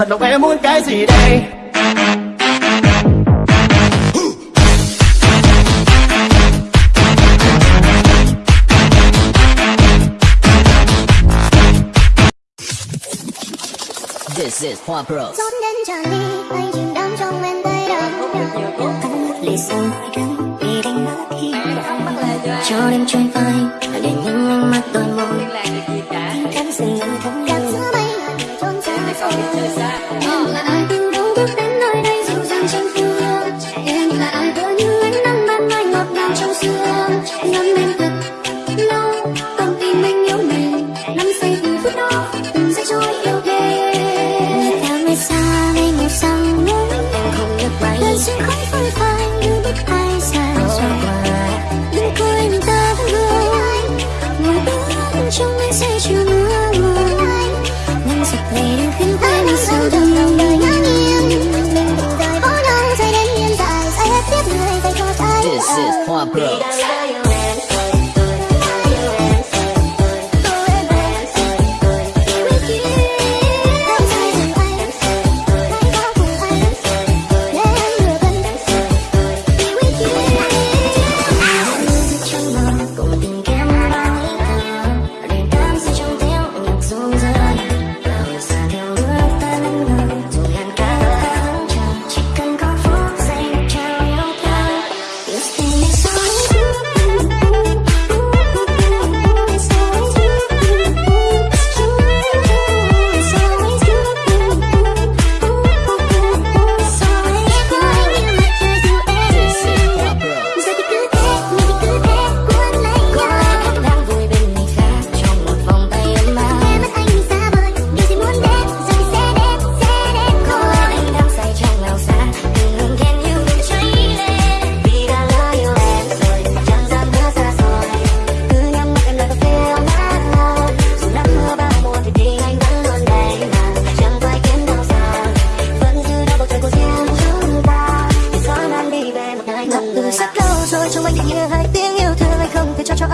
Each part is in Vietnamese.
thật lòng em muốn cái gì đây This is Hoa Bros. Trốn đến tràn đi, tay chìm đắm trong men tay đắm. Cắn lì xì, răng, vì đánh mất khi. Cho đêm trôi phai, trở đêm. Oh.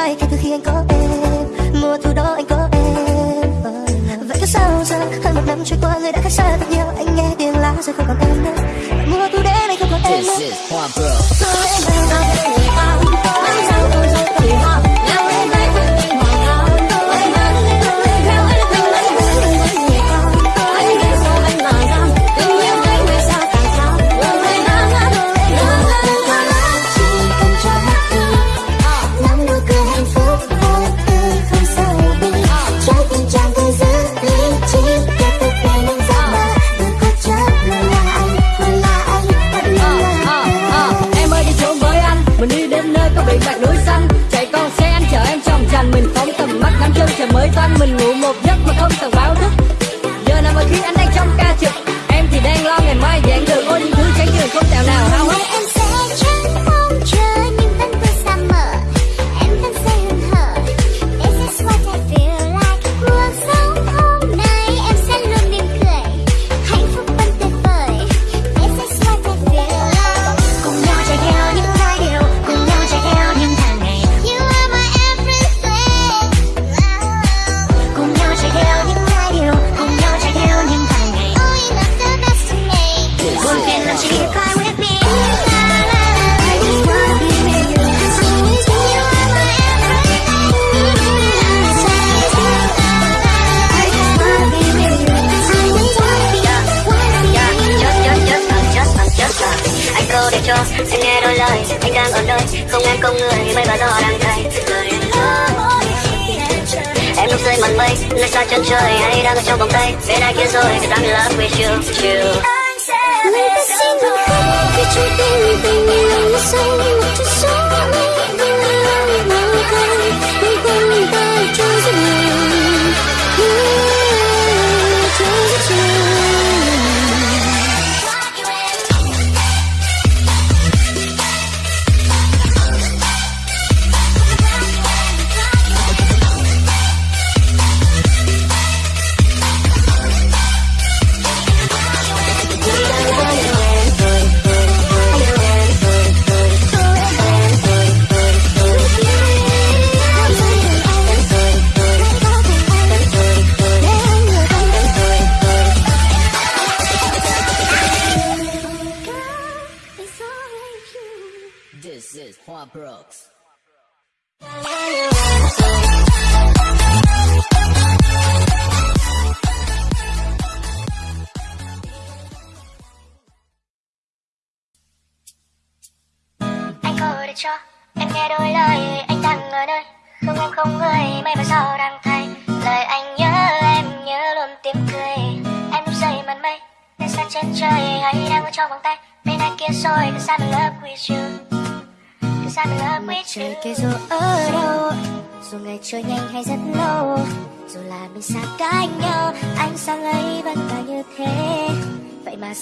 tay kể từ khi anh có em. Mùa thu đó anh có em. Ờ, vậy có sao giờ? Hơn một năm trôi qua người đã khác xa thật nhiều. Anh nghe tiếng lá rơi không còn em nữa. Mùa thu đến anh không còn em nữa.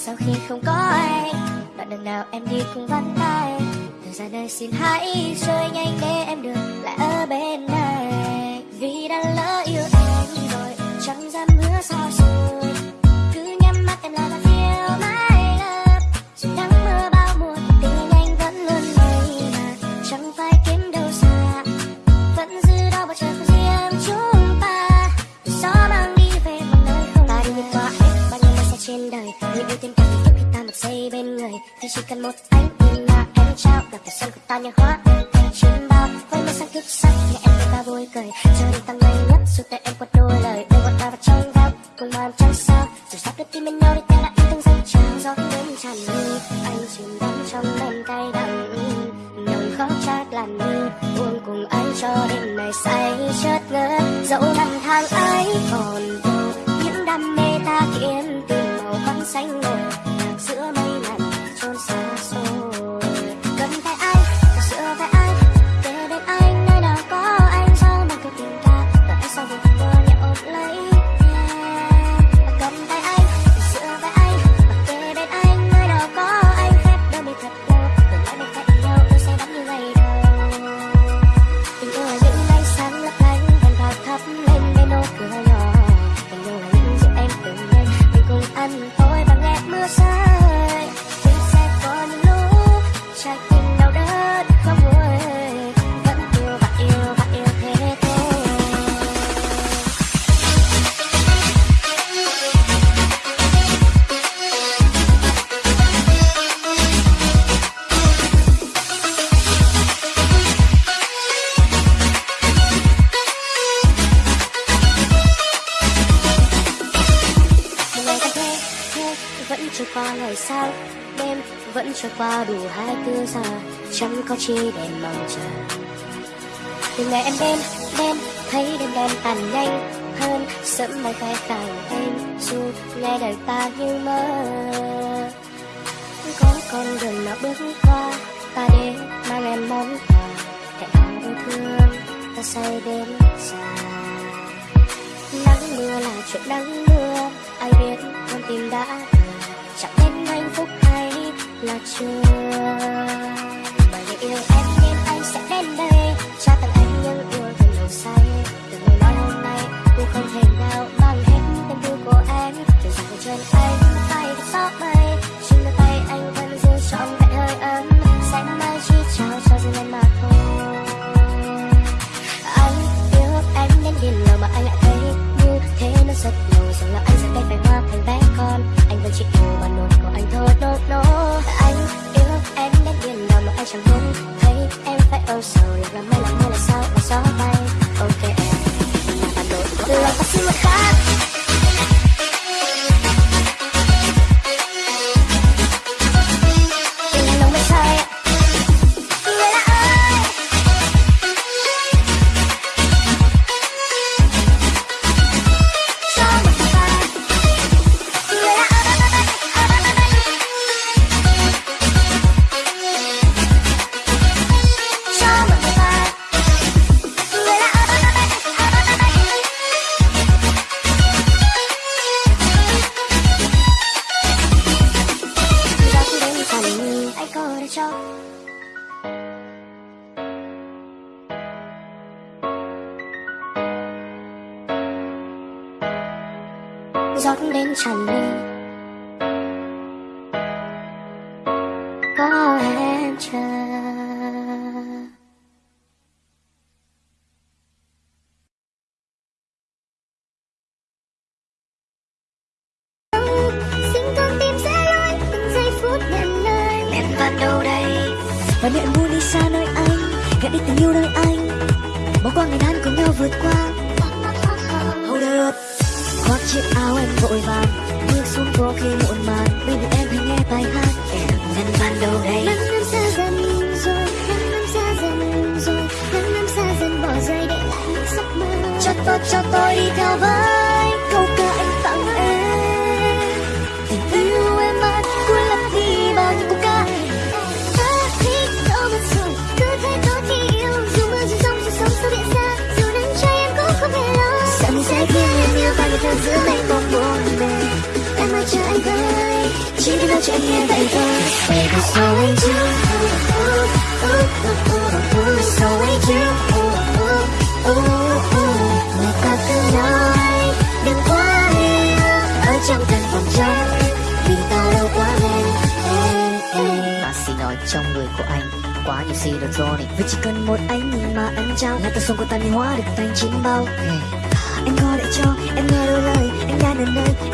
sau khi không có ai đoạn đường nào em đi cũng vắng tay. Từ ra nơi xin hãy rơi nhanh để em được lại ở bên này. Vì đã lỡ yêu anh rồi, chẳng dám hứa sao mejor.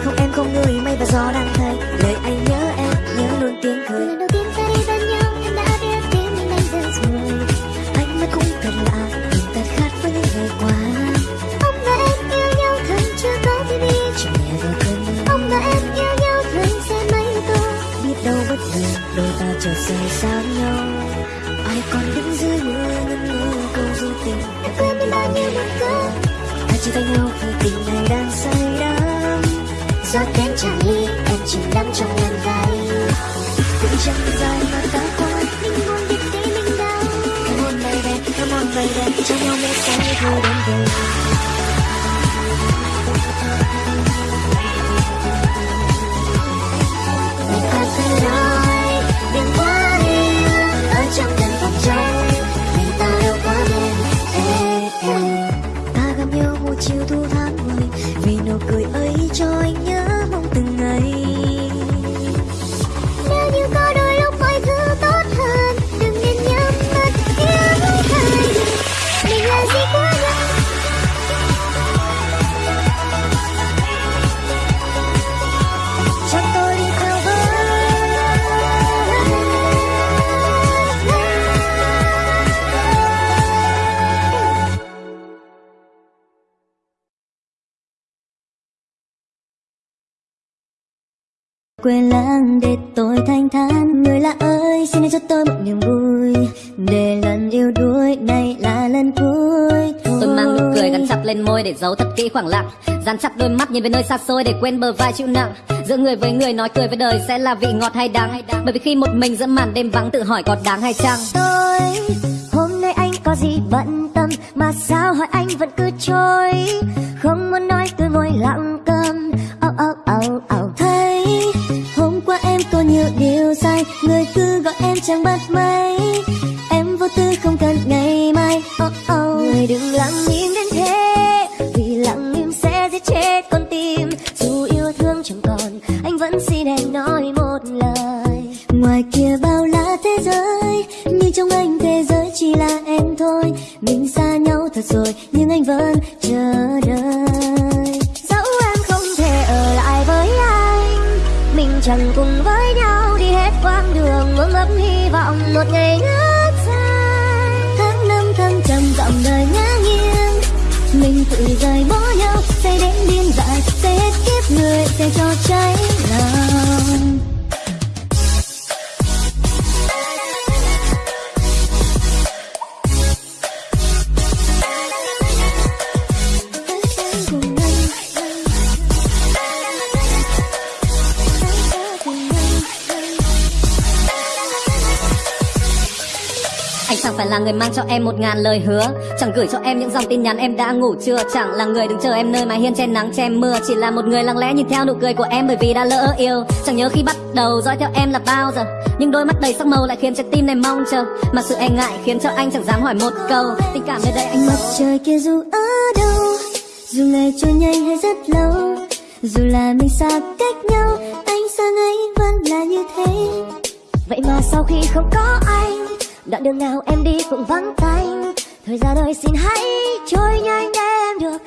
Không em không người mây và gió đang thay lời anh nhớ em nhớ luôn tiếng cười lần đầu tiên ta đi bên nhau, em đã biết tim mình đang rơi rồi. anh mới cũng thật lạ nhìn ta khác với những ngày qua Ông và em yêu nhau thật chưa có TV. chỉ nhẹ vào cơn mưa Ông và em yêu nhau thường xe máy tô. biết đâu bất ngờ đôi ta chợt rời xa nhau ai còn đứng dưới mưa ngân ngơ câu du tình Em quên đi bao nhiêu năm cũ. ta chia tay nhau khi Gió đến chẳng ly, em chìm đắm trong ngàn vai cũng chẳng dài mà ta qua Mình buồn biết thế mình đau. Come on baby, come on baby Cho nhau mê say thôi đến về khoảng lặng Dán chặt đôi mắt nhìn về nơi xa xôi để quên bờ vai chịu nặng. Giữa người với người nói cười với đời sẽ là vị ngọt hay đắng. Bởi vì khi một mình giữa màn đêm vắng tự hỏi có đáng hay chăng? Tôi, hôm nay anh có gì bận tâm mà sao hỏi anh vẫn cứ trôi? Không muốn nói tôi môi lặng câm. Âu âu âu âu. Thấy, hôm qua em có nhiều điều sai. Người cứ gọi em chẳng bắt máy. Em vô tư không cần ngày mai. Oh oh. người đừng lặng im đến thế. 冷。Mang cho em một ngàn lời hứa. Chẳng gửi cho em những dòng tin nhắn em đã ngủ chưa? Chẳng là người đứng chờ em nơi mái hiên che nắng che mưa. Chỉ là một người lặng lẽ nhìn theo nụ cười của em Bởi vì đã lỡ yêu. Chẳng nhớ khi bắt đầu dõi theo em là bao giờ. Nhưng đôi mắt đầy sắc màu lại khiến trái tim này mong chờ. Mà sự e ngại khiến cho anh chẳng dám hỏi một câu. Tình cảm nơi đây anh mất mặt trời kia dù ở đâu dù ngày trôi nhanh hay rất lâu dù là mình xa cách nhau anh sang ấy vẫn là như thế. Vậy mà sau khi không có anh đoạn đường nào em đi cũng vắng tanh. Thời gian ơi, xin hãy trôi nhanh để em được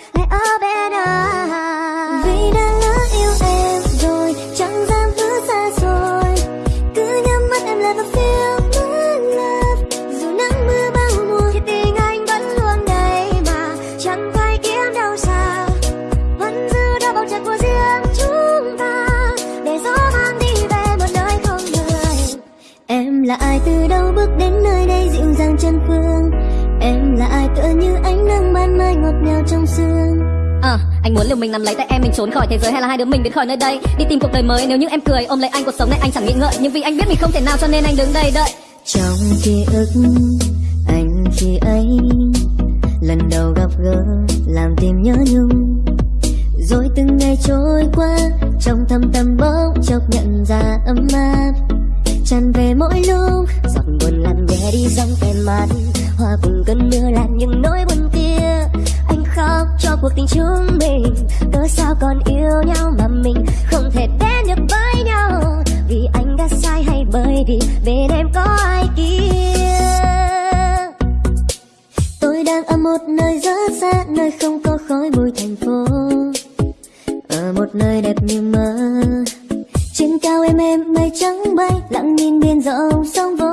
anh muốn liều mình nắm lấy tay em, mình trốn khỏi thế giới hay là hai đứa mình biến khỏi nơi đây? Đi tìm cuộc đời mới, nếu như em cười, ôm lấy anh, cuộc sống này anh chẳng nghĩ ngợi. Nhưng vì anh biết mình không thể nào, cho nên anh đứng đây đợi. Trong ký ức, anh khi ấy, lần đầu gặp gỡ, làm tim nhớ nhung. Rồi từng ngày trôi qua, trong thâm tâm bỗng chốc nhận ra ấm áp. Tràn về mỗi lúc giọt buồn làm nhẹ đi dòng em mắt. Hoa cùng cơn mưa là những nỗi buồn kia khóc cho cuộc tình chúng mình. Cớ sao còn yêu nhau mà mình không thể đến được với nhau? Vì anh đã sai hay bởi vì bên em có ai kia? Tôi đang ở một nơi rất xa nơi không có khói bụi thành phố. Ở một nơi đẹp như mơ. Trên cao em em mây trắng bay, lặng nhìn biển rộng sông vô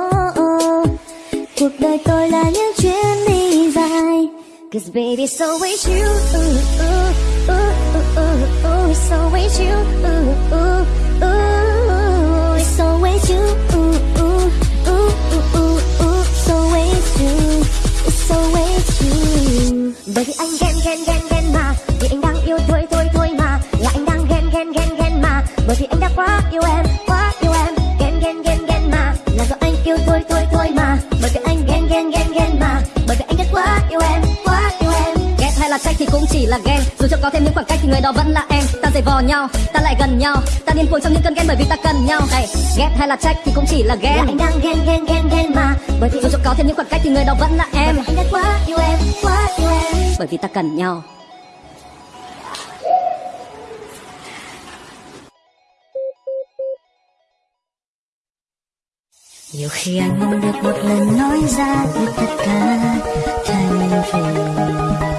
cuộc đời tôi là những chuyến đi Cause baby so is you ooh, ooh, ooh, ooh, ooh, ooh, so is you ooh, ooh, ooh, so is you ooh, ooh, ooh, ooh, ooh, ooh, so is you so is you bởi vì anh ghen ghen ghen ghen mà vì anh đang yêu thôi thôi thôi mà là anh đang ghen ghen ghen ghen mà bởi vì anh đã quá yêu em quá yêu em ghen ghen ghen ghen mà là do anh yêu thôi thôi thôi mà bởi vì anh ghen ghen ghen ghen mà thì cũng chỉ là ghen. Dù cho có thêm những khoảng cách thì người đó vẫn là em. Ta dày vò nhau ta lại gần nhau. Ta điên cuồng trong những cơn ghen bởi vì ta cần nhau. Hey, ghét hay là trách thì cũng chỉ là ghen. Anh đang ghen ghen ghen ghen mà. Bởi vì dù cho có thêm những khoảng cách thì người đó vẫn là em. anh đã quá yêu em quá yêu em. Bởi vì ta cần nhau. Nhiều khi anh mong được một lần nói ra biết tất cả thành phiền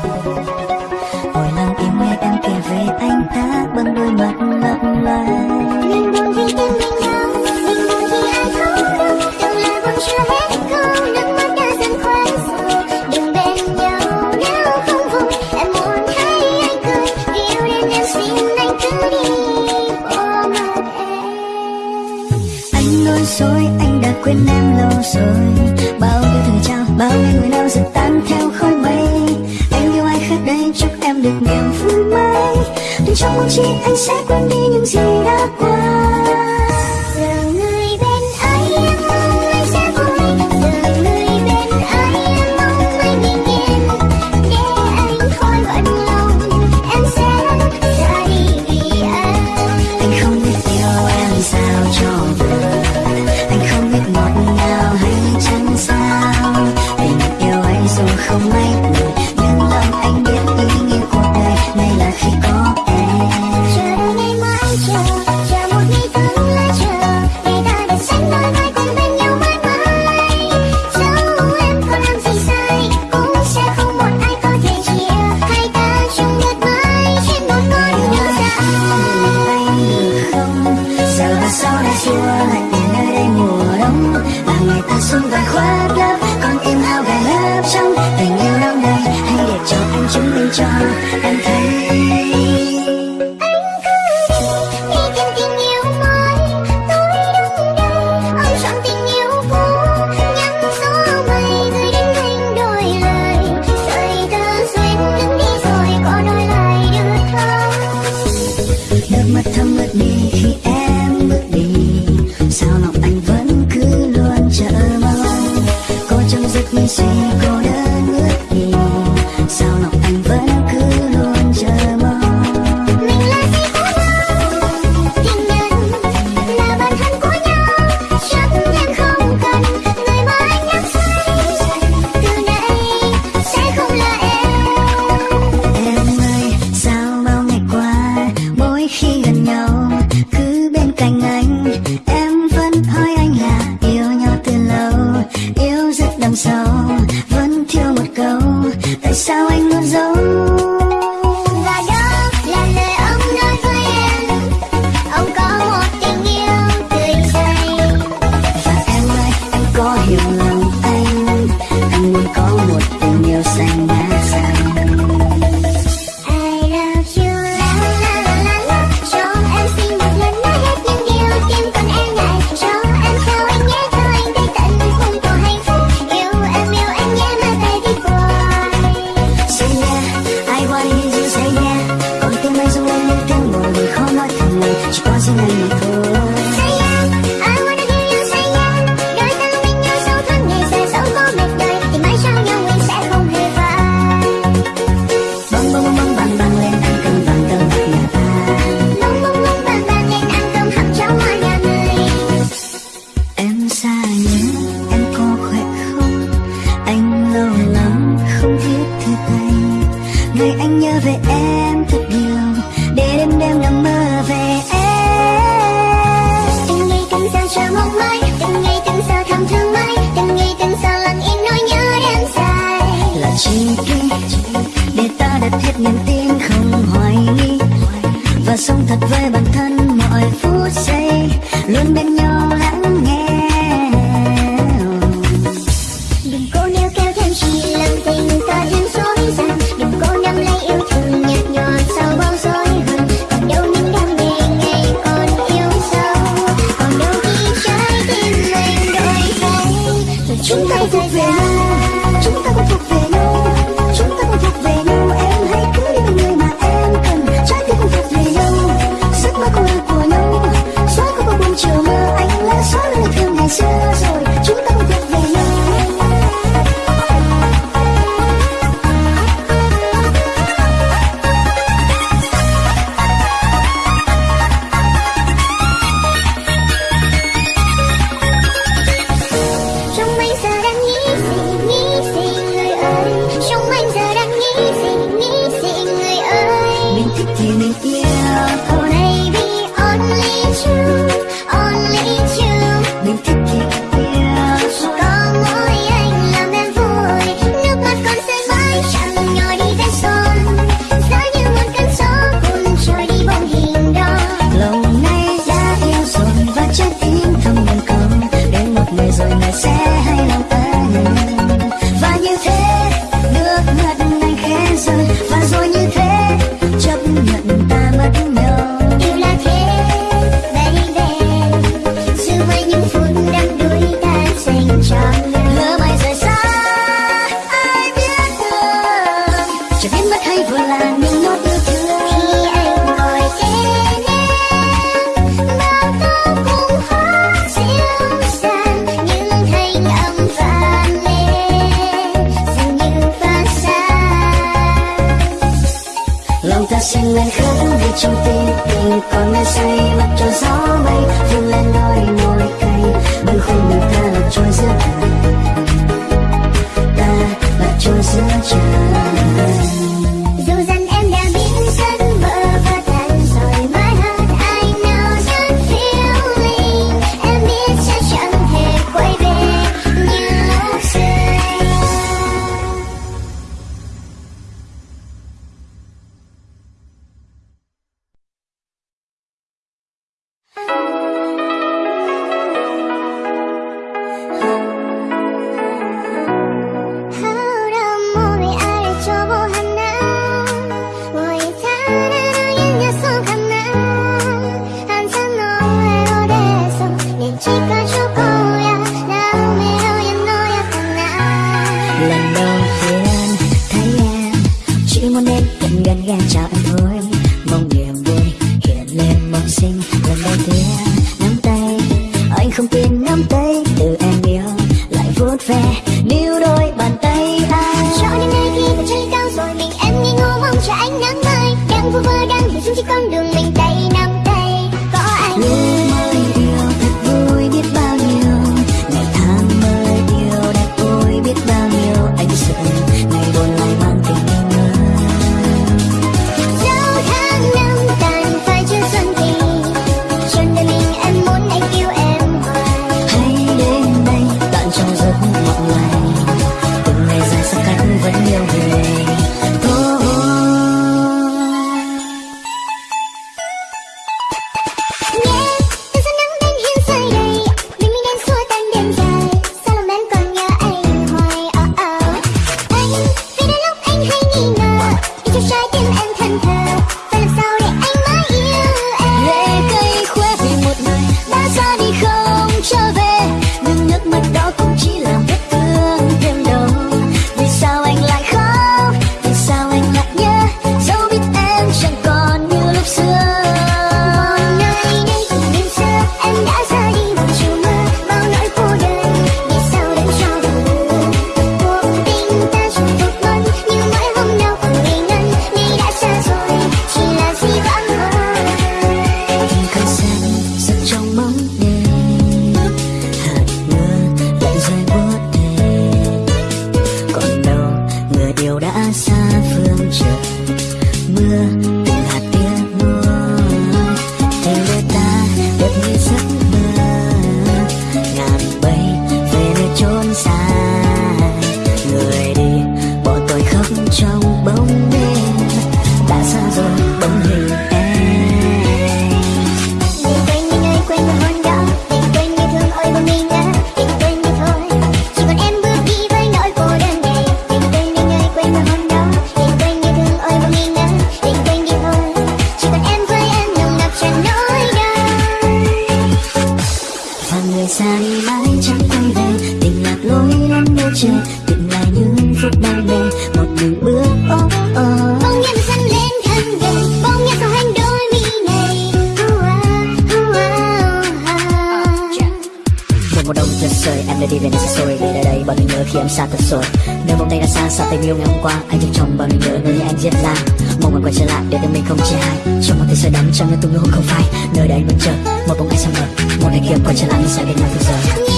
về anh ta bằng đôi mắt lấp lánh mình buồn vì tim mình đau mình buồn vì ai không đâu từng lời buồn chưa hết câu nước mắt đã dần khoan sâu đừng bên nhau nếu không vui em muốn thấy anh cười. Vì yêu đến em xin anh cứ đi ôm mặt em. Anh luôn dối anh đã quên em lâu rồi. Bao nhiêu thời trao bao nhiêu người nào dần tan theo khói mây. Anh yêu ai khác đây chúc em được niềm vui tuy trong mong chi anh sẽ quên đi những gì đã qua. ngày hôm qua, anh trong chồng bao nỗi nhớ nơi anh diễn ra mong anh quay trở lại để tình mình không chia hai. Trong một thế giới đắm trong những tung hôn không phai, nơi đây anh vẫn chờ một bóng ai xa ngờ một ngày kia quay trở lại sẽ bên nhau từ giờ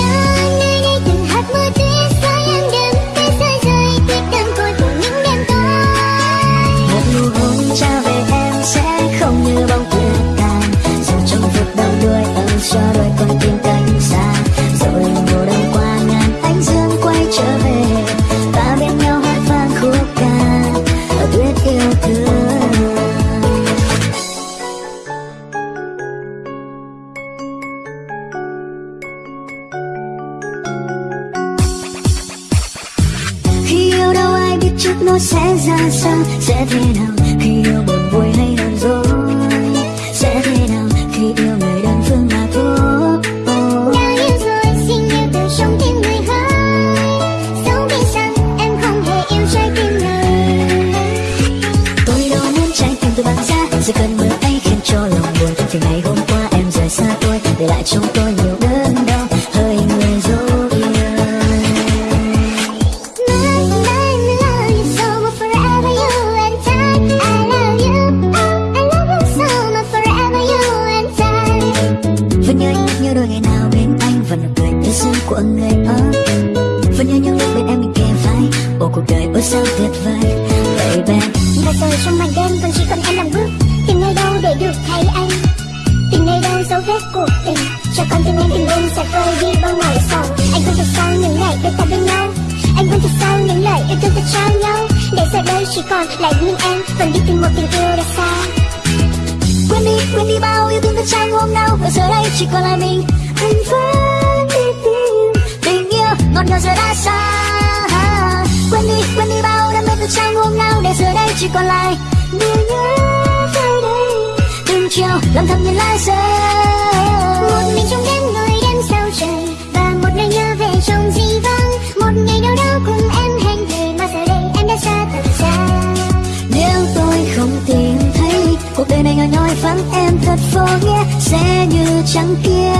vắng em thật vô nghĩa, sẽ như trắng kia.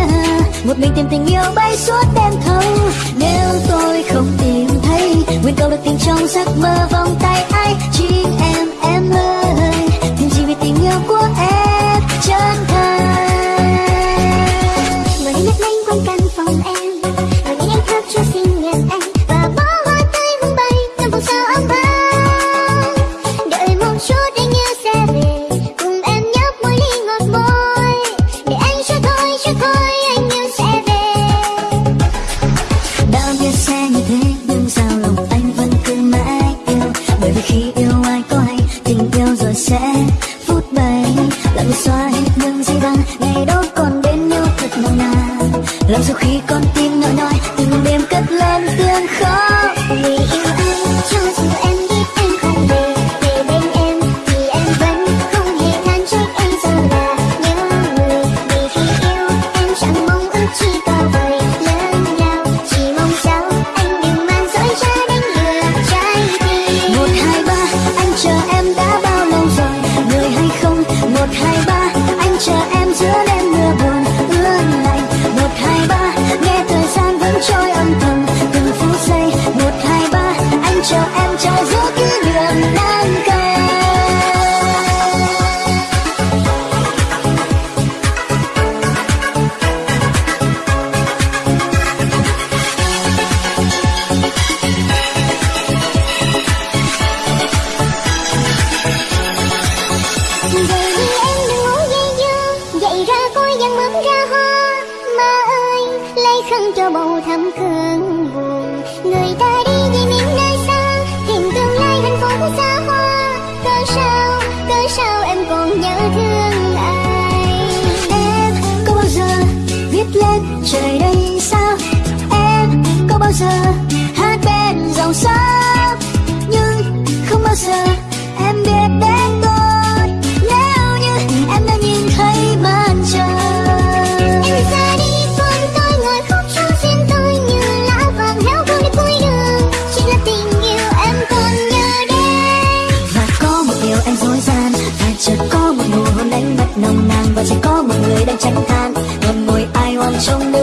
Một mình tìm tình yêu bay suốt đêm thâu. Nếu tôi không tìm thấy, nguyện cầu được tìm trong giấc mơ vòng tay ai, chính em em ơi. Tìm gì vì tình yêu của em, chân thành. và chỉ có một người đang tránh than. Ngậm mùi ai oan trong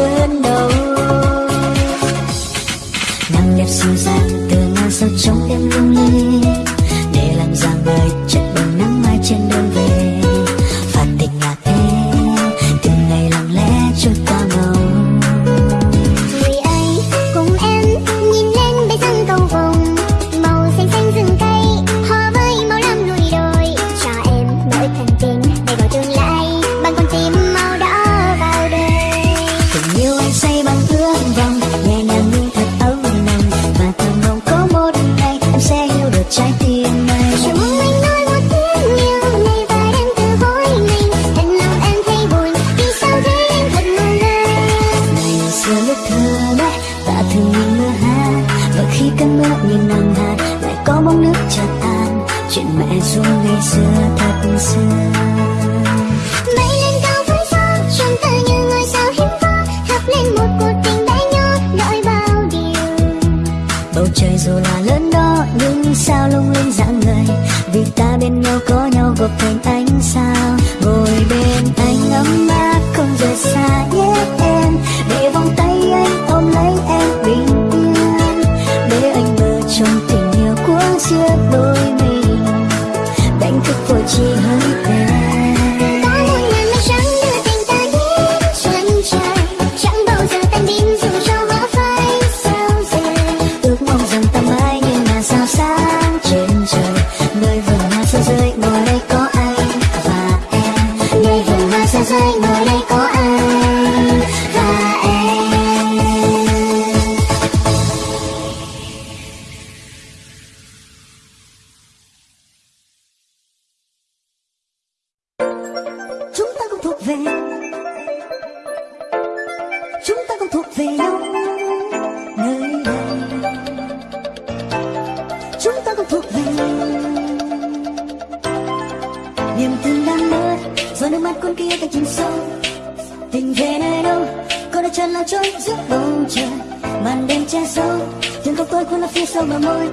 anh nhưng câu tôi cũng là phía sâu mà môi.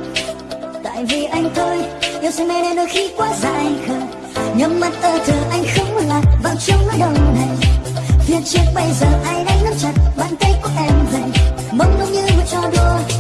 Tại vì anh thôi, yêu say mê nên đôi khi quá dài khờ. Nhắm mắt ơ thờ anh không lạc vào trong nỗi đau này. Phía trước bây giờ ai đang nắm chặt, bàn tay của em vậy mong đông như một trò đùa.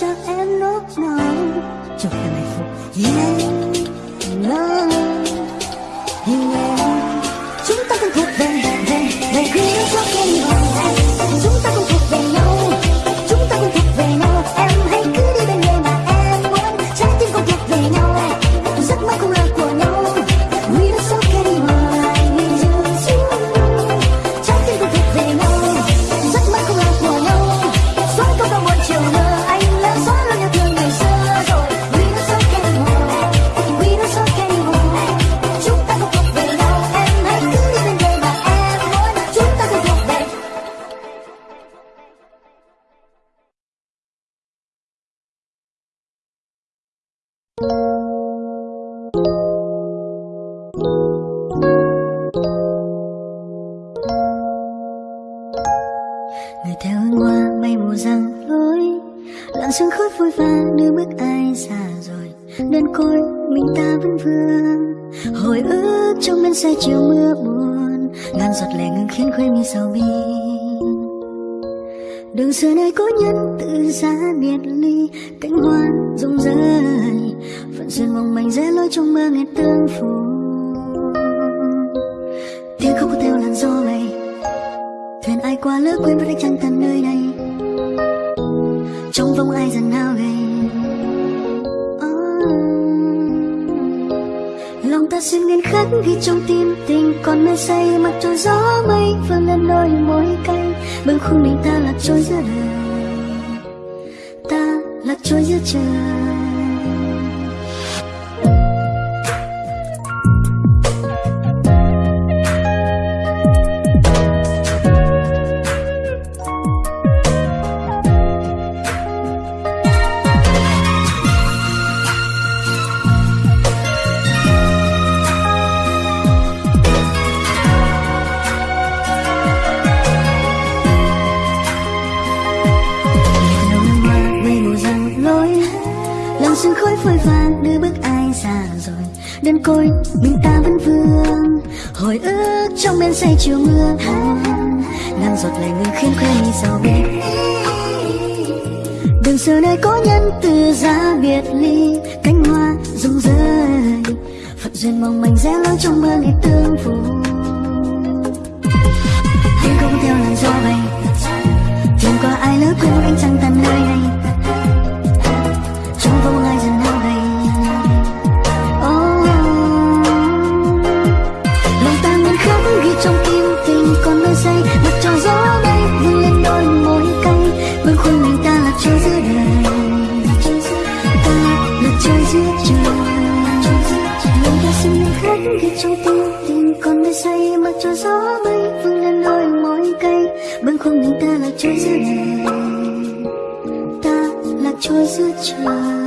chắc em lúc nào cho em hạnh phúc yeah. côi, mình ta vẫn vương. Hồi ức trong men say chiều mưa ngàn giọt lệ người khiến quê mi giàu biết đường xưa nơi có nhân từ ra biệt ly, cánh hoa rụng rơi. Phận duyên mong manh rẽ lối trong mưa ngày tương phù. Anh không theo làn gió bay, tìm qua ai lỡ quên anh chẳng tan nơi anh Chúa giữa đời ta là Chúa giữa trời.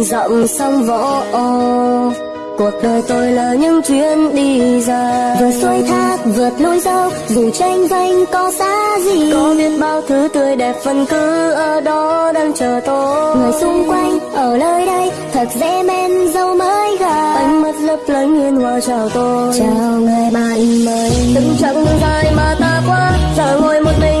mình rộng sông võ, cuộc đời tôi là những chuyến đi dài. vượt suối thác vượt núi dốc dù tranh vanh có xa gì. Có biết bao thứ tươi đẹp vẫn cứ ở đó đang chờ tôi. Người xung quanh ở nơi đây thật dễ men dâu mới gà. Anh mất lấp lánh hiền hòa chào tôi. Chào người bạn mới. Từng chặng đường dài mà ta qua giờ ngồi một mình.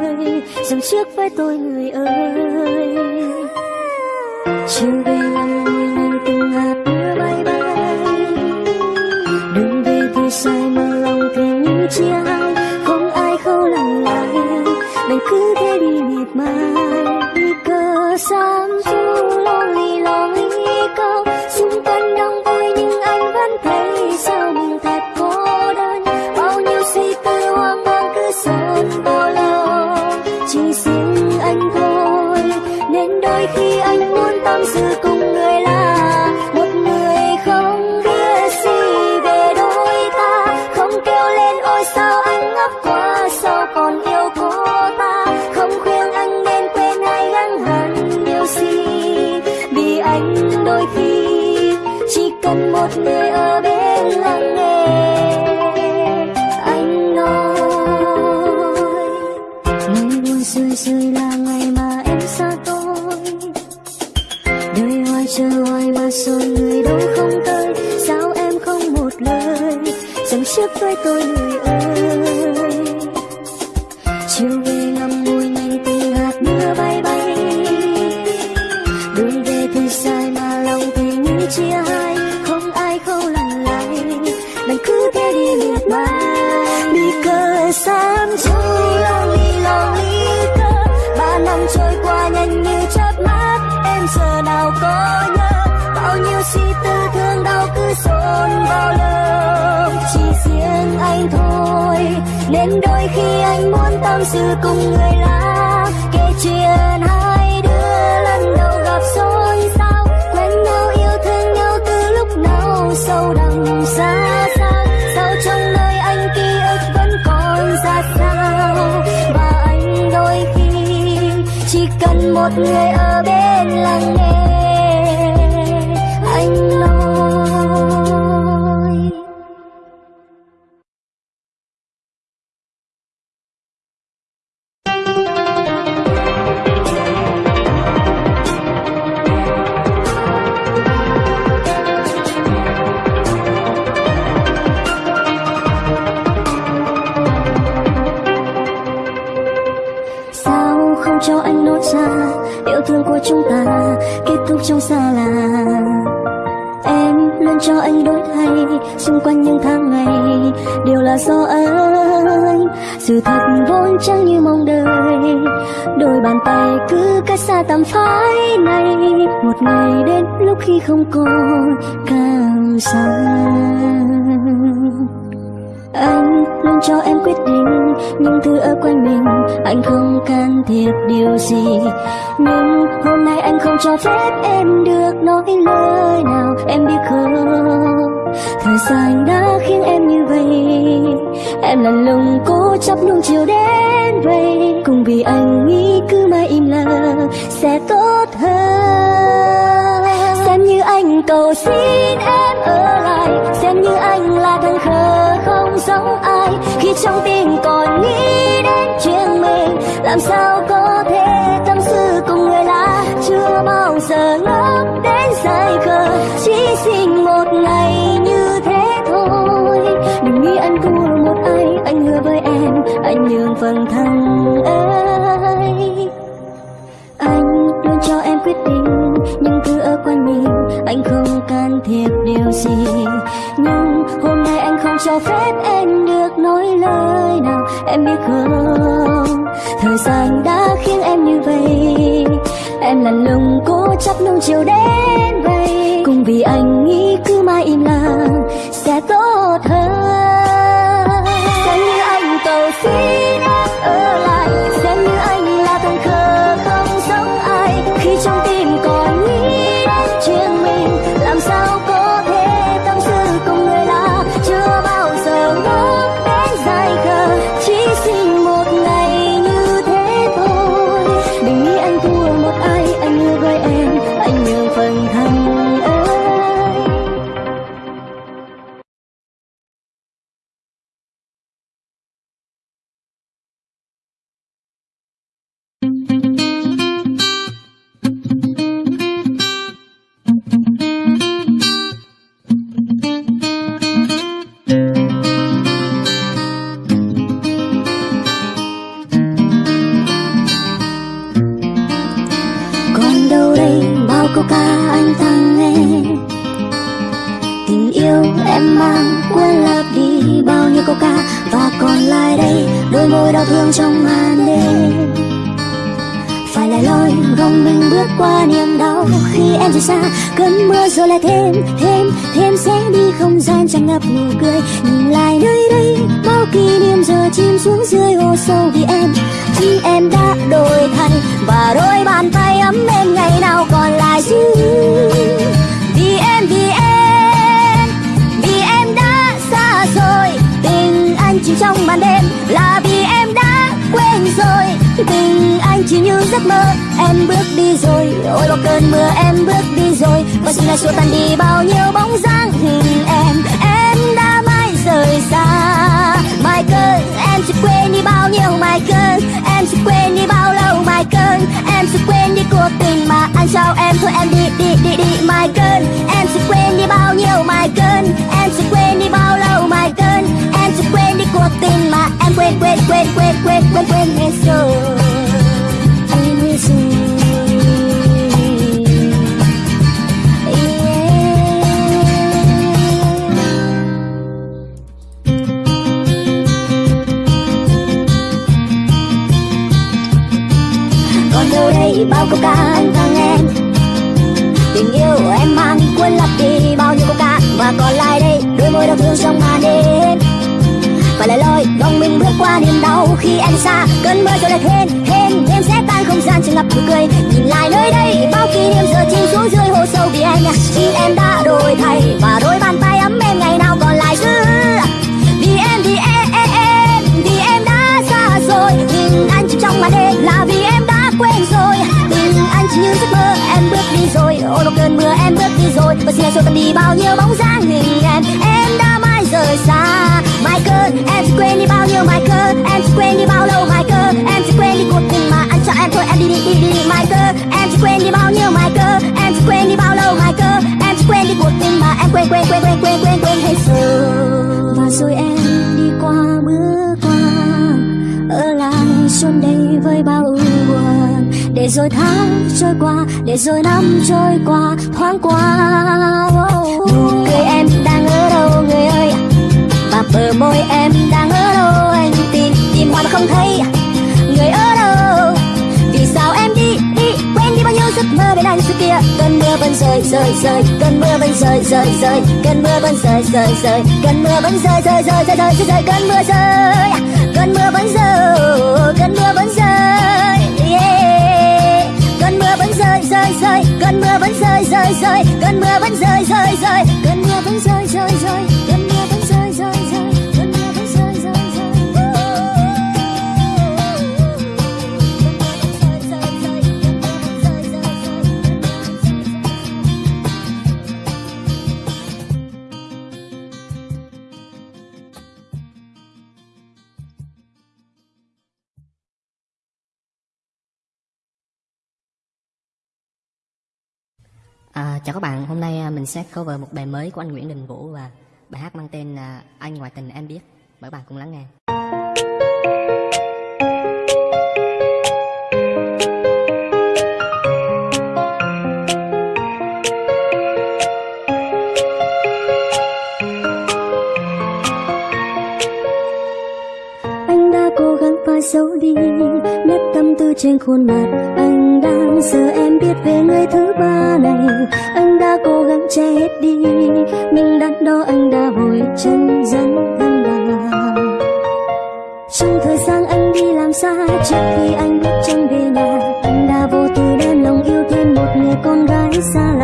Ơi dòng trước với tôi, người ơi. Chiều về lòng người nhìn từng hạt mưa bay bay. Đừng về thì sai mà lòng thì như chia hai. Không ai khâu lòng lại, đành cứ thế đi miệt mài. Đi cơ sao nên đôi khi anh muốn tâm sự cùng người lạ. Kể chuyện hai đứa lần đầu gặp xôn xao, quen nhau yêu thương nhau từ lúc nào sâu đậm xa xa sao trong nơi anh ký ức vẫn còn ra sao? Và anh đôi khi chỉ cần một người ở bên lắng nghe. Sự thật vốn chẳng như mong đợi. Đôi bàn tay cứ cách xa tầm phái này. Một ngày đến lúc khi không còn cảm xa anh luôn cho em quyết định những thứ ở quanh mình. Anh không can thiệp điều gì. Nhưng hôm nay anh không cho phép em được nói lời nào. Em biết không? Thời gian đã khiến em như vậy em lần lùng cố chấp luôn chiều đến vậy cùng vì anh nghĩ cứ mãi im lặng, sẽ tốt hơn. Xem như anh cầu xin em ở lại. Xem như anh là thằng khờ không giống ai. Khi trong tim còn nghĩ đến chuyện mình, làm sao có thể tâm sự cùng người lạ? Chưa bao giờ ngốc đến dài khờ, chỉ xin một ngày phần thân ấy. Anh luôn cho em quyết định những thứ ở quanh mình, anh không can thiệp điều gì. Nhưng hôm nay anh không cho phép em được nói lời nào, em biết không? Thời gian đã khiến em như vậy, em lần lùng cố chấp nung chiều đến vậy. Cùng vì anh nghĩ cứ mãi im lặng sẽ tốt hơn. Khi em xa cơn mưa rồi lại thêm thêm thêm sẽ tan không gian. Tràn ngập nụ cười nhìn lại nơi đây bao kỷ niệm giờ chìm xuống dưới hồ sâu. Vì anh. vì em đã đổi thay và đôi bàn tay ấm em ngày nào còn lại giữ vì em vì em, em, em vì em đã xa rồi. Nhìn anh chỉ trong màn đêm là vì em đã quên rồi. Tình anh chỉ như giấc mơ em bước đi rồi. Ôi một cơn mưa em bước đi rồi. Và xin anh tan đi bao nhiêu bóng dáng hình em em đã mãi rời xa. Michael, em sẽ quên đi bao nhiêu Michael, em sẽ quên đi bao lâu Michael, em sẽ quên đi cuộc tình mà anh cho em thôi em đi đi đi đi, đi mai em sẽ quên đi bao nhiêu Michael, em sẽ quên đi bao lâu Michael, em sẽ quên đi cuộc tình mà em quên quên quên quên quên quên quên hết rồi. Và rồi em đi qua bước qua ở lại xuân đây với bao ưu buồn. Để rồi tháng trôi qua để rồi năm trôi qua thoáng qua. Nụ cười em đang ở đâu người ơi? Bờ môi em đang ở đâu anh tìm tìm hoài mà không thấy người ở đâu vì sao em đi đi quên đi bao nhiêu giấc mơ bên anh xưa kia cơn mưa vẫn rơi rơi rơi cơn mưa vẫn rơi rơi rơi cơn mưa vẫn rơi rơi rơi cơn mưa vẫn rơi rơi rơi rơi rơi rơi cơn mưa rơi cơn mưa vẫn rơi cơn mưa vẫn rơi cơn mưa vẫn rơi rơi rơi cơn mưa vẫn rơi rơi rơi cơn mưa vẫn rơi rơi rơi cơn mưa vẫn rơi rơi rơi À, chào các bạn, hôm nay à, mình sẽ cover một bài mới của anh Nguyễn Đình Vũ và bài hát mang tên là Anh Ngoại Tình Em Biết. Mời các bạn cùng lắng nghe. anh đã cố gắng phai giấu đi nét tâm tư trên khuôn mặt anh đang giờ em biết về người thương ba này, anh đã cố gắng che hết đi. Nhưng đắn đo anh đã vội chân dẫn thân vào trong thời gian anh đi làm xa, trước khi anh bước chân về nhà, anh đã vô tư đem lòng yêu thêm một người con gái xa lạ.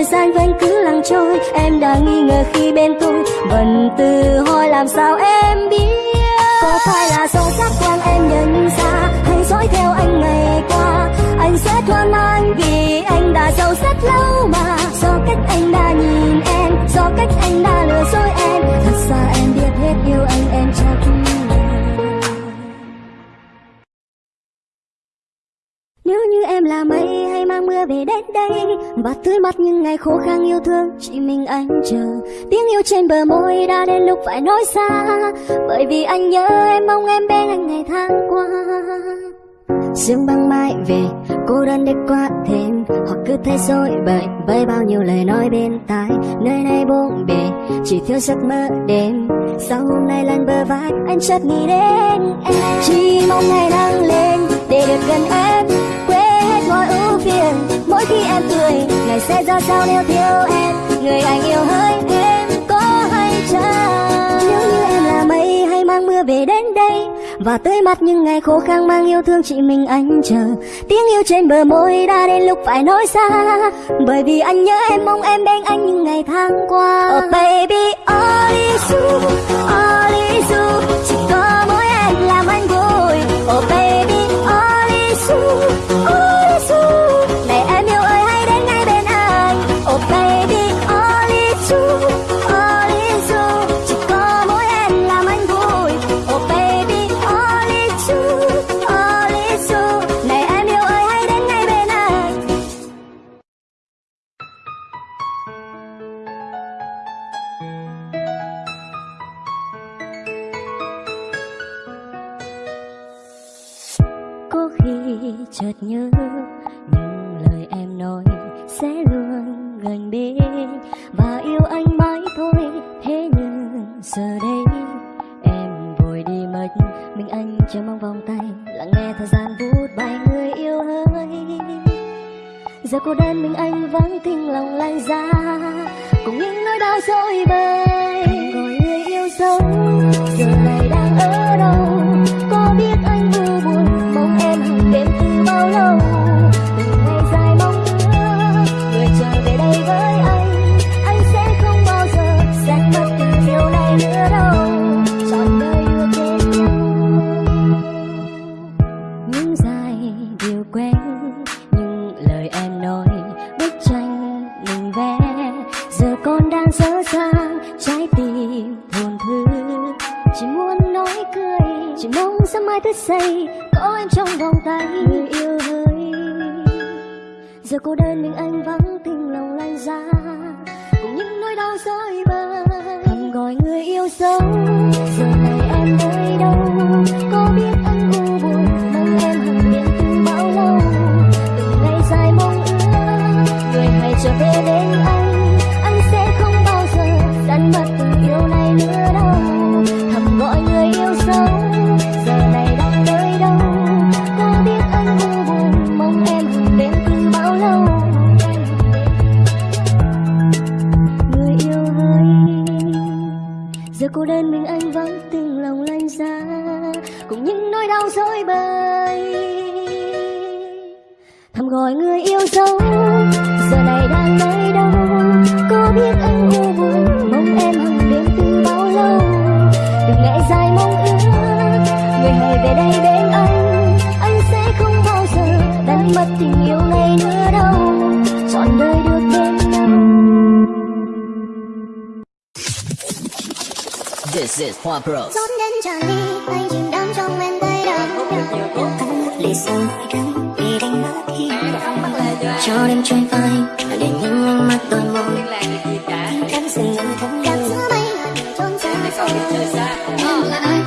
thời gian vẫn cứ lặng trôi, em đã nghi ngờ khi bên tôi vẫn tự hỏi làm sao em biết? Có phải là do giác quan em nhận ra hay dõi theo anh ngày qua. Anh sẽ thoáng anh vì anh đã giàu rất lâu mà. Do cách anh đã nhìn em, do cách anh đã lừa dối em. Thật ra em biết hết yêu anh em chắc đưa về đến đây. Và tươi mắt những ngày khô khang yêu thương, chỉ mình anh chờ. Tiếng yêu trên bờ môi đã đến lúc phải nói xa. Bởi vì anh nhớ em, mong em bên anh ngày tháng qua. Sương băng mai về, cô đơn để qua thêm. Hoặc cứ thấy dối bời với bao nhiêu lời nói bên tai. Nơi này buông bề, chỉ thiếu giấc mơ đêm. Sau hôm nay lần bờ vai, anh chợt nghĩ đến em. Chỉ mong ngày nắng lên, để được gần em mọi ưu phiền. Mỗi khi em cười, ngày sẽ ra sao nếu thiếu em? Người anh yêu hơi em có hay chăng? Nếu như em là mây hay mang mưa về đến đây, và tươi mắt những ngày khô khăn mang yêu thương chỉ mình anh chờ. Tiếng yêu trên bờ môi đã đến lúc phải nói xa. Bởi vì anh nhớ em, mong em bên anh những ngày tháng qua. Oh baby all is true all is đơn mình vắng lòng lanh ra cùng những nỗi đau dối bời. Thầm gọi người yêu dấu, giờ này đang nơi đâu? Có biết anh u buồn mong em hàng đêm từ bao lâu? Từng ngày dài mong ước, người hãy về đây bên anh. Anh sẽ không bao giờ đánh mất tình yêu này nữa đâu. This is Hoa. Rót đến tràn ly anh chìm đắm trong men tay đắm lì xanh đắng vì đánh mất khi cho đêm trôi phai để những ánh mắt đôi môi cắm rừng thấm cắm giữa mây là đường trốn xa em là ai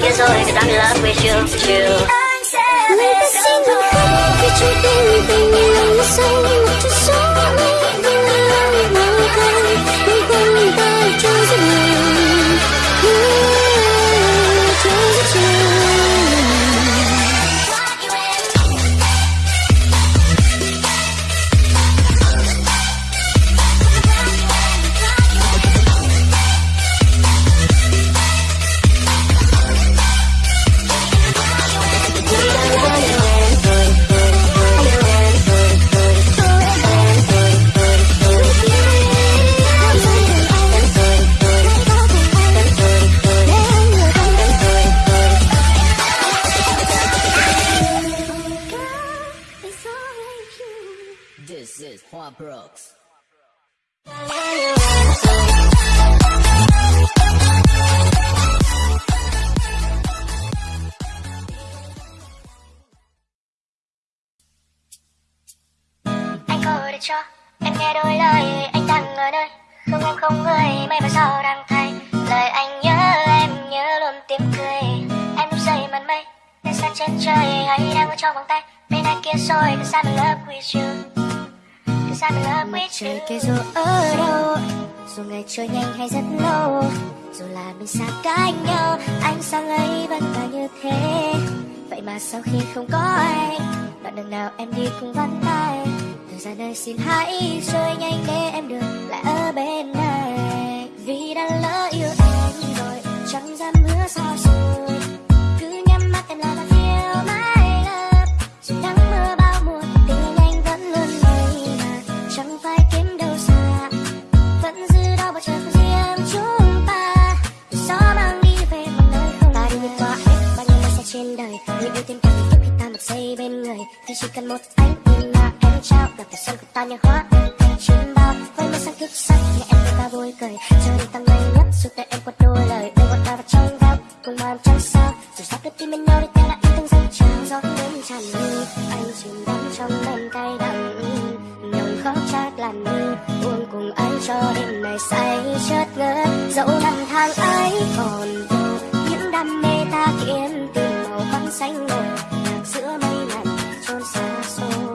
vòng tay Bên ai kia rồi Cause I'm in love with you, you Người ta xin đừng khóc Vì trong tim tình yêu nó say Một chút gió mây Vì là lòng mong cay Đừng quên mình ta nghe đôi lời Anh đang ở nơi không em không người Mây và sao đang thay Lời anh nhớ em nhớ luôn tiếng cười. Em lúc rơi màn mây Lên xa chân trời hay đang ở trong vòng tay. Bên anh kia rồi Cause I'm in love with you Cause I'm in love with you Trời kia dù ở đâu Dù ngày trôi nhanh hay rất lâu Dù là mình xa cách nhau Anh sang ấy vẫn là như thế? Vậy mà sau khi không có anh Đoạn đường nào em đi cũng vắng tay ra đời xin hãy trôi nhanh để em được lại ở bên này. Vì đã lỡ yêu anh rồi, Chẳng dám hứa sao rồi Cứ nhắm mắt em là ta feel my love Dù nắng mưa bao mùa Tình anh vẫn luôn đây mà Chẳng phải kiếm đâu xa, Vẫn giữ đó bao trời của riêng chúng ta. Gió mang đi về một nơi không Ta đi vượt qua hết bao nhiêu năm trên đời. Người yêu tình cảm thì khi ta một giây bên người. Thì chỉ cần một ánh nhìn là trao Gặp phải xuân của ta như hoa thành bao Với mây sáng thức sắc nghe em với ta vui cười. Chờ đi tăng ngây nhất dù tay em quật đôi lời. Đưa ngọt ta vào trong góc cùng màn trăng sao. Dù sao đưa tim bên nhau để ta đã yêu thương dâng trào. Gió đến tràn ly anh chìm đắm trong men cay đắng Nồng khóc chát làm như buồn cùng anh cho đêm này say chợt ngỡ dẫu năm tháng ấy còn đâu những đam mê ta kiếm tìm màu băng xanh ngời. Giữa mây lạnh trôn xa xôi.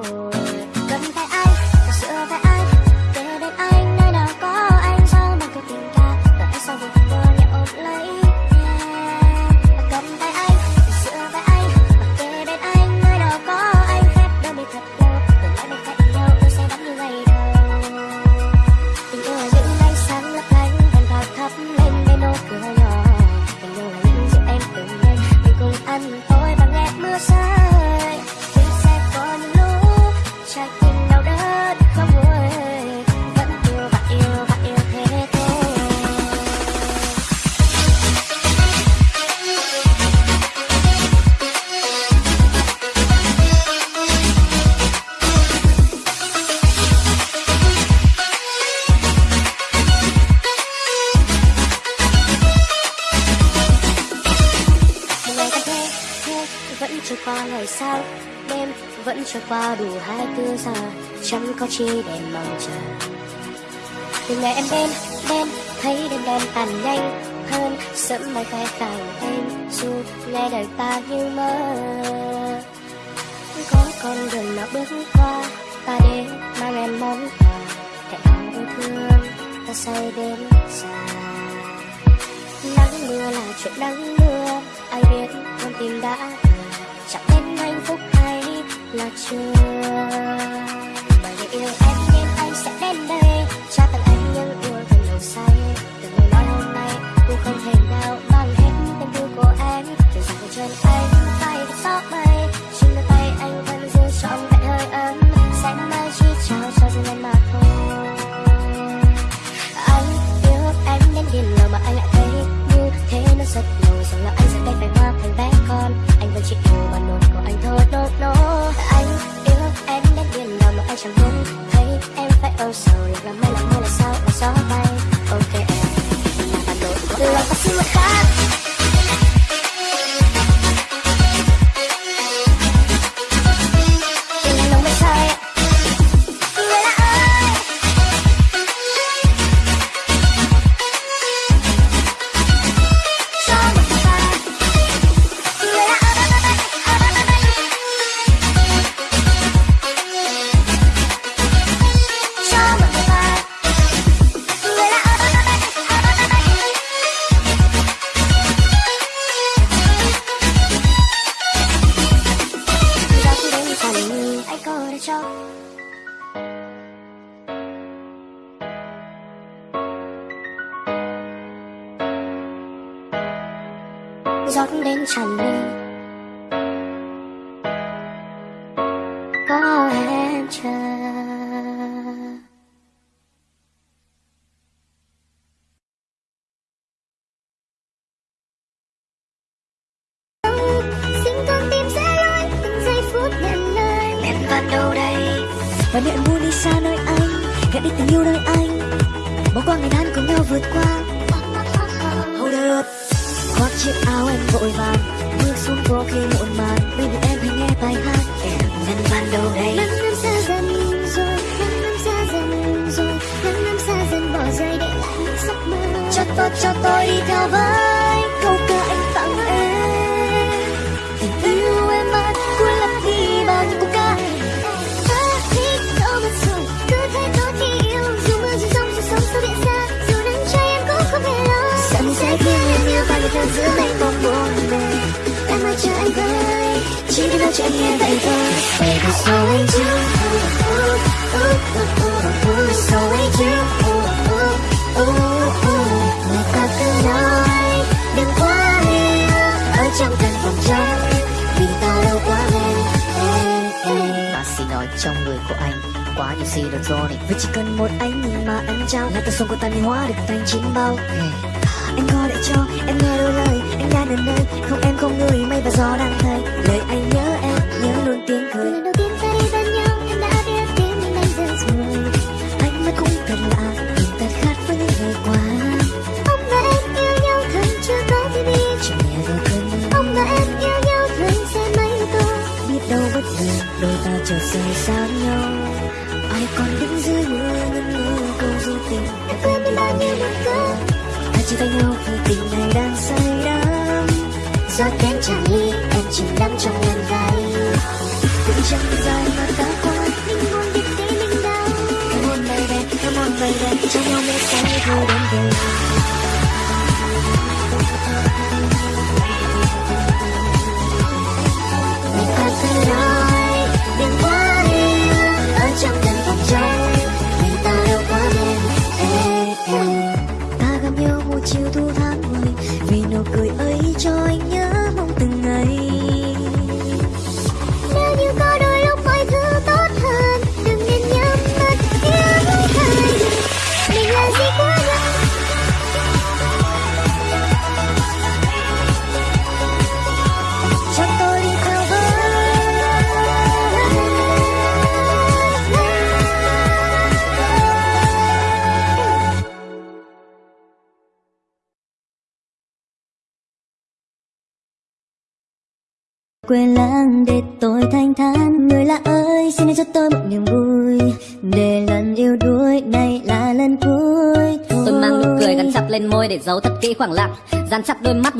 yêu gì được rồi Vì chỉ cần một ánh nhìn mà anh trao Là ta xuân của ta như hóa được thành chín bao. Anh có để cho em nghe đôi lời Anh đang ở nơi không em không người Mây và gió đang thay Lời anh nhớ em nhớ luôn tiếng cười. Lần đầu tiên ta đi bên nhau em đã biết tiếng mình anh giờ rồi. Anh mắt cũng thật lạ Tình ta khác với những ngày qua. Ông và em yêu nhau thân chưa có thì biết Chẳng nghe đôi cơn Ông và em yêu nhau thân sẽ mấy câu Biết đâu bất ngờ đôi ta trở sẽ xa nhau còn đứng dưới mưa ngân ngơ câu du tình. Đã quên đi bao nhiêu mất cớ hai chia tay nhau khi tình này đang say đắm. Gió kém chẳng ly em chìm đắm trong ngân vai từng chẳng dài mà ta qua. Những mong biết đến những đau come on baby come on baby cho nhau mê say rồi đến về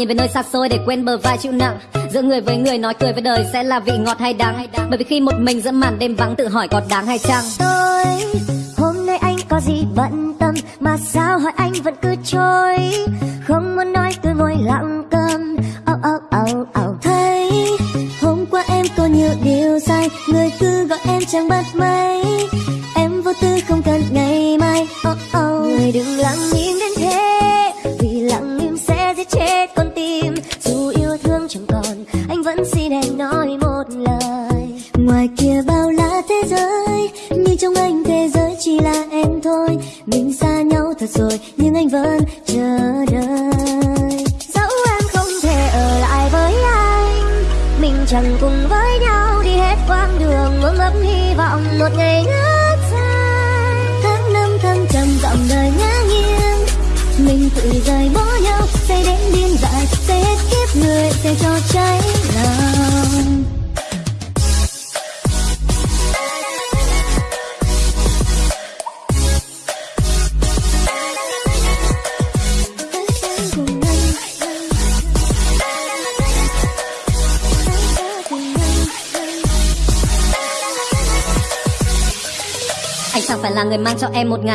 về nơi xa xôi để quên bờ vai chịu nặng. Giữa người với người nói cười với đời sẽ là vị ngọt hay đắng. Bởi vì khi một mình giữa màn đêm vắng tự hỏi có đáng hay chăng? Tôi hôm nay anh có gì bận tâm mà sao hỏi anh vẫn cứ trôi? Không muốn nói tôi ngồi lặng câm. Âu âu âu âu. Thấy, hôm qua em có nhiều điều sai. Người cứ gọi em chẳng bắt máy. Em vô tư không cần ngày mai. Oh oh người đừng lắng nghe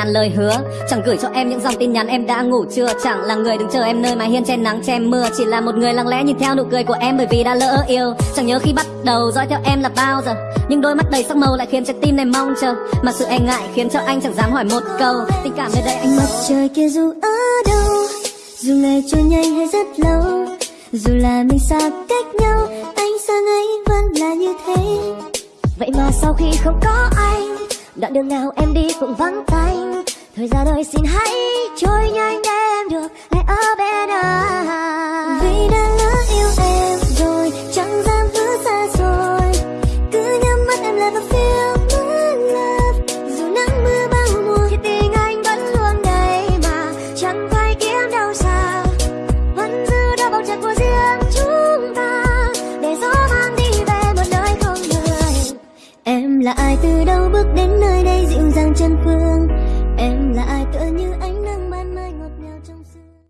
ngàn lời hứa. Chẳng gửi cho em những dòng tin nhắn em đã ngủ chưa? Chẳng là người đứng chờ em nơi mái hiên che nắng che mưa. Chỉ là một người lặng lẽ nhìn theo nụ cười của em bởi vì đã lỡ yêu. Chẳng nhớ khi bắt đầu dõi theo em là bao giờ. Nhưng đôi mắt đầy sắc màu lại khiến trái tim này mong chờ. Mà sự e ngại khiến cho anh chẳng dám hỏi một câu. Tình cảm nơi đây anh mặt trời kia dù ở đâu dù ngày trôi nhanh hay rất lâu dù là mình xa cách nhau anh sang ấy vẫn là như thế. Vậy mà sau khi không có anh đoạn đường nào em đi cũng vắng tanh thời gian ơi xin hãy trôi nhanh.